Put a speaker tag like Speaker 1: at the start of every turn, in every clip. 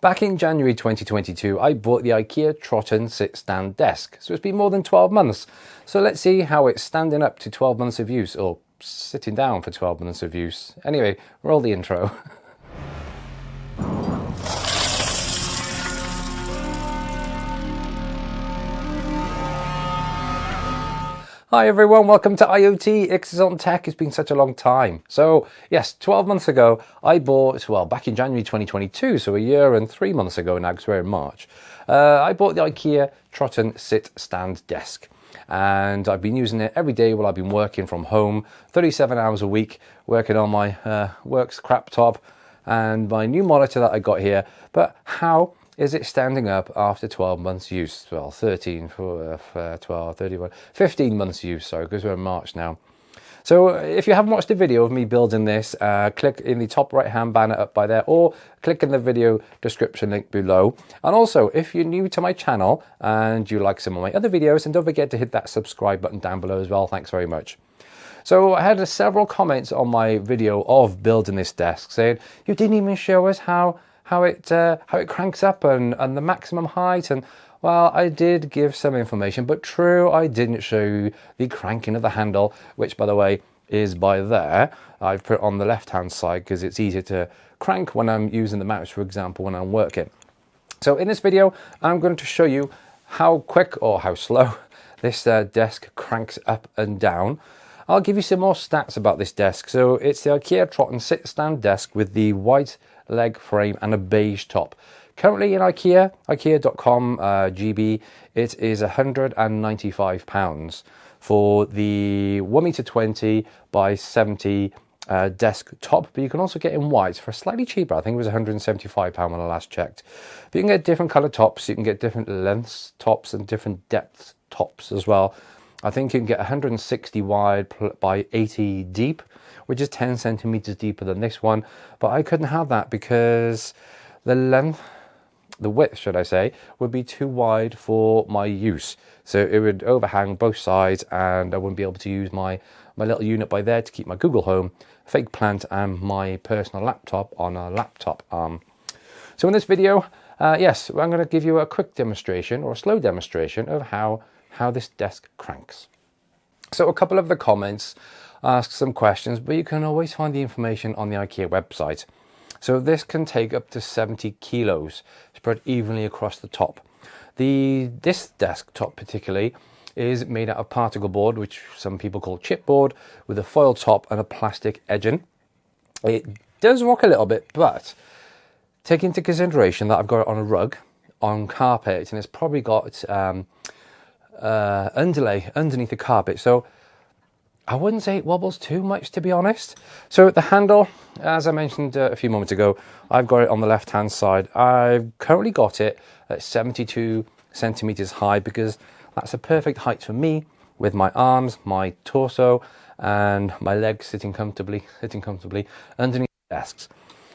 Speaker 1: Back in January 2022, I bought the IKEA Trotten sit stand desk. So it's been more than 12 months. So let's see how it's standing up to 12 months of use or sitting down for 12 months of use. Anyway, roll the intro. Hi everyone, welcome to IoT Ixon Tech. It's been such a long time. So yes, 12 months ago, I bought, well, back in January 2022, so a year and three months ago now, because we're in March, uh, I bought the IKEA Trotten Sit Stand Desk. And I've been using it every day while I've been working from home, 37 hours a week, working on my uh, works crap top and my new monitor that I got here. But how is it standing up after 12 months use? Well, 13, for, uh, 12, 31, 15 months use, sorry, because we're in March now. So if you haven't watched the video of me building this, uh, click in the top right hand banner up by there or click in the video description link below. And also, if you're new to my channel and you like some of my other videos, then don't forget to hit that subscribe button down below as well. Thanks very much. So I had several comments on my video of building this desk saying, you didn't even show us how how it uh, how it cranks up and, and the maximum height. And well I did give some information but true I didn't show you the cranking of the handle which by the way is by there. I've put on the left hand side because it's easier to crank when I'm using the mouse for example when I'm working. So in this video I'm going to show you how quick or how slow this uh, desk cranks up and down. I'll give you some more stats about this desk. So it's the IKEA Trotten sit stand desk with the white leg frame and a beige top. Currently in IKEA, ikea.com uh, GB, it is £195 for the 1 meter 20 by 70 uh, desk top, but you can also get in white for a slightly cheaper. I think it was £175 when I last checked. But you can get different color tops, you can get different lengths tops and different depth tops as well. I think you can get 160 wide by 80 deep which is 10 centimeters deeper than this one. But I couldn't have that because the length, the width, should I say, would be too wide for my use. So it would overhang both sides and I wouldn't be able to use my, my little unit by there to keep my Google Home, fake plant and my personal laptop on a laptop arm. So in this video, uh, yes, I'm going to give you a quick demonstration or a slow demonstration of how, how this desk cranks. So a couple of the comments ask some questions, but you can always find the information on the IKEA website. So this can take up to 70 kilos spread evenly across the top. The This desktop particularly is made out of particle board, which some people call chipboard, with a foil top and a plastic edging. It does rock a little bit, but take into consideration that I've got it on a rug, on carpet, and it's probably got um, uh, underlay underneath the carpet. So I wouldn't say it wobbles too much, to be honest. So the handle, as I mentioned uh, a few moments ago, I've got it on the left-hand side. I've currently got it at 72 centimeters high because that's a perfect height for me with my arms, my torso, and my legs sitting comfortably, sitting comfortably underneath the desks.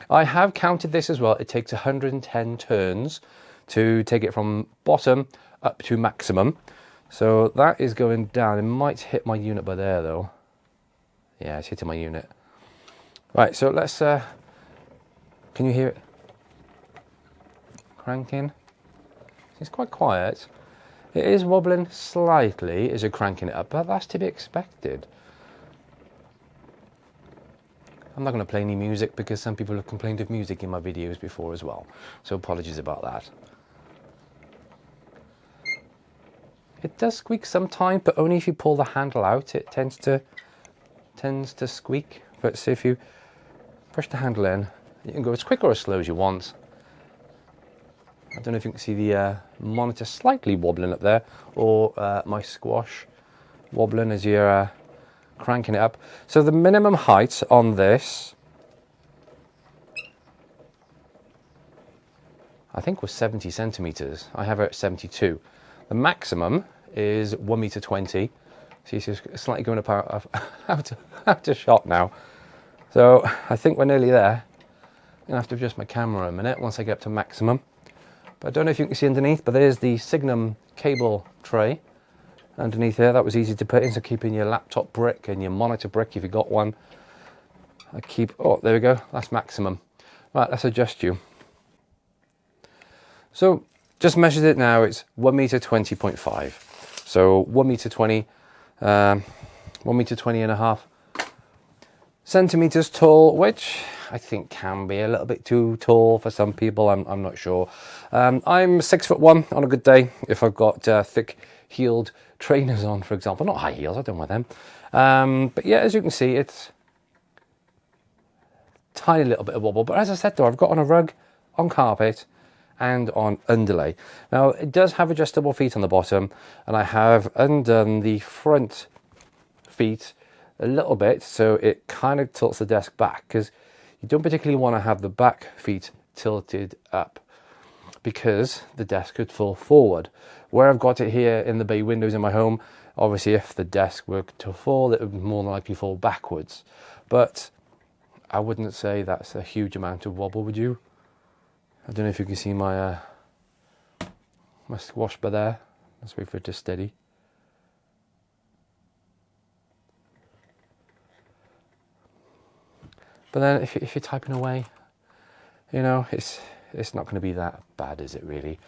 Speaker 1: I have counted this as well. It takes 110 turns to take it from bottom up to maximum. So that is going down. It might hit my unit by there though. Yeah, it's hitting my unit. Right, so let's, uh, can you hear it? Cranking. It's quite quiet. It is wobbling slightly as you're cranking it up, but that's to be expected. I'm not going to play any music because some people have complained of music in my videos before as well. So apologies about that. It does squeak sometimes, but only if you pull the handle out, it tends to tends to squeak. But see if you push the handle in, you can go as quick or as slow as you want. I don't know if you can see the uh, monitor slightly wobbling up there, or uh, my squash wobbling as you're uh, cranking it up. So the minimum height on this, I think was 70 centimeters. I have it at 72. The maximum is 1 meter 20. See, it's slightly going apart out, out of shot now. So I think we're nearly there. I'm gonna have to adjust my camera a minute once I get up to maximum. But I don't know if you can see underneath, but there's the Signum cable tray underneath there. That was easy to put in, so keeping your laptop brick and your monitor brick if you got one. I keep, oh, there we go, that's maximum. Right, let's adjust you. So just measured it now, it's 1 meter 20.5. So 1 meter 20, um, 1 meter 20 and a half centimeters tall, which I think can be a little bit too tall for some people. I'm, I'm not sure. Um, I'm six foot one on a good day if I've got uh, thick heeled trainers on, for example. Not high heels, I don't wear them. Um, but yeah, as you can see, it's tiny little bit of wobble. But as I said though, I've got on a rug, on carpet, and on underlay. Now it does have adjustable feet on the bottom and I have undone the front feet a little bit so it kind of tilts the desk back because you don't particularly want to have the back feet tilted up because the desk could fall forward. Where I've got it here in the bay windows in my home, obviously if the desk were to fall, it would more than likely fall backwards. But I wouldn't say that's a huge amount of wobble, would you? I don't know if you can see my uh, my squash bar there. Let's wait for it to steady. But then if, if you're typing away, you know, it's, it's not going to be that bad, is it really?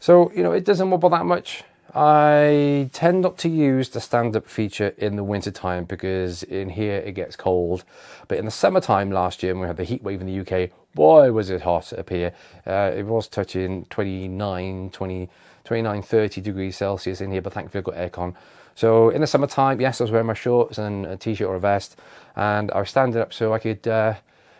Speaker 1: So, you know, it doesn't wobble that much. I tend not to use the stand-up feature in the winter time because in here it gets cold. But in the summertime last year when we had the heat wave in the UK, boy was it hot up here. Uh, it was touching 29, 20, 29, 30 degrees Celsius in here, but thankfully I've got aircon. So in the summertime, yes, I was wearing my shorts and a t-shirt or a vest, and I was standing up so I could uh,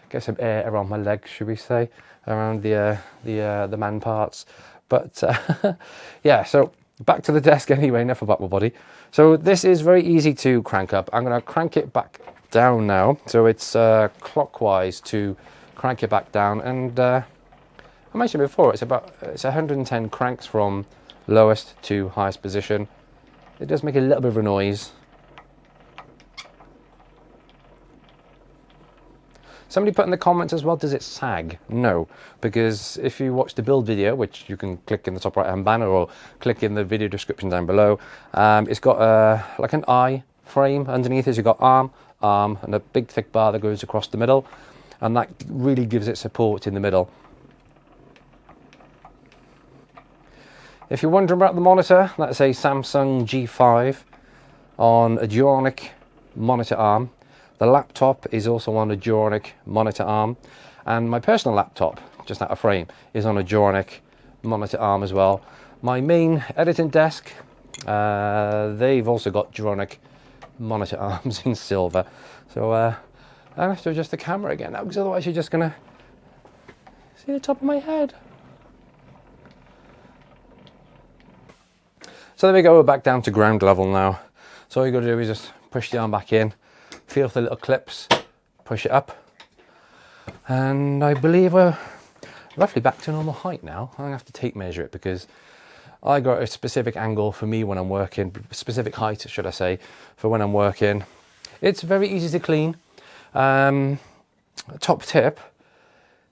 Speaker 1: get some air around my legs, should we say, around the uh, the uh, the man parts. But uh, yeah, so back to the desk anyway, enough about my body. So this is very easy to crank up. I'm going to crank it back down now. So it's uh, clockwise to crank it back down. And uh, I mentioned before, it's about it's 110 cranks from lowest to highest position. It does make a little bit of a noise. Somebody put in the comments as well, does it sag? No, because if you watch the build video, which you can click in the top right hand banner or click in the video description down below, um, it's got a, like an eye frame underneath it. You've got arm, arm, and a big thick bar that goes across the middle, and that really gives it support in the middle. If you're wondering about the monitor, that's a Samsung G5 on a Duronic monitor arm. The laptop is also on a Duronic monitor arm. And my personal laptop, just out of frame, is on a Duronic monitor arm as well. My main editing desk, uh, they've also got Duronic monitor arms in silver. So uh, I have to adjust the camera again now because otherwise you're just going to see the top of my head. So there we go, we're back down to ground level now. So all you got to do is just push the arm back in, feel the little clips, push it up. And I believe we're roughly back to normal height now. I'm gonna have to tape measure it because I got a specific angle for me when I'm working, specific height, should I say, for when I'm working. It's very easy to clean. Um, top tip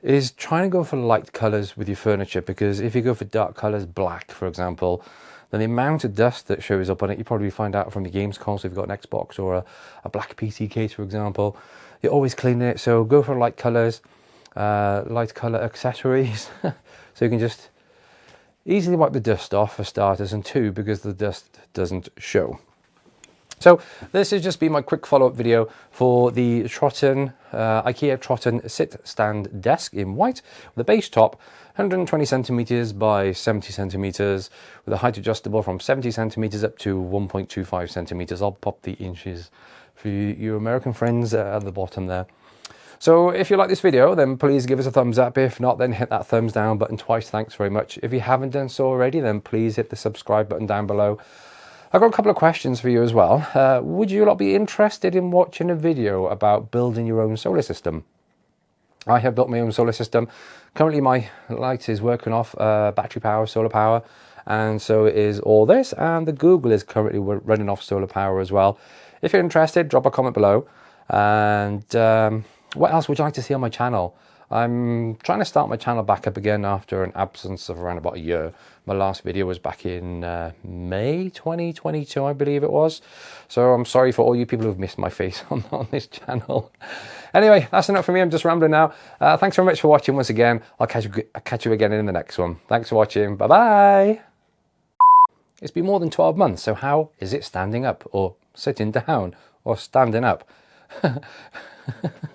Speaker 1: is trying to go for light colors with your furniture because if you go for dark colors, black, for example, then the amount of dust that shows up on it, you probably find out from the games console if you've got an Xbox or a, a black PC case, for example. You're always cleaning it, so go for light colours, uh, light colour accessories, so you can just easily wipe the dust off for starters, and two, because the dust doesn't show. So this has just been my quick follow-up video for the Trotten, uh, IKEA Trotten sit stand desk in white with base top 120 centimeters by 70 centimeters with a height adjustable from 70 centimeters up to 1.25 centimeters. I'll pop the inches for you, you American friends at the bottom there. So if you like this video, then please give us a thumbs up. If not, then hit that thumbs down button twice. Thanks very much. If you haven't done so already, then please hit the subscribe button down below. I've got a couple of questions for you as well. Uh, would you lot be interested in watching a video about building your own solar system? I have built my own solar system. Currently my light is working off uh, battery power, solar power, and so is all this, and the Google is currently running off solar power as well. If you're interested, drop a comment below. And um, what else would you like to see on my channel? I'm trying to start my channel back up again after an absence of around about a year. My last video was back in uh, May 2022, I believe it was. So I'm sorry for all you people who've missed my face on, on this channel. Anyway, that's enough for me. I'm just rambling now. Uh, thanks very much for watching once again. I'll catch you, I'll catch you again in the next one. Thanks for watching. Bye-bye. It's been more than 12 months, so how is it standing up or sitting down or standing up?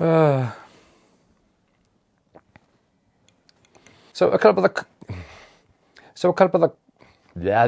Speaker 1: uh. So a couple of the so a couple of the yeah,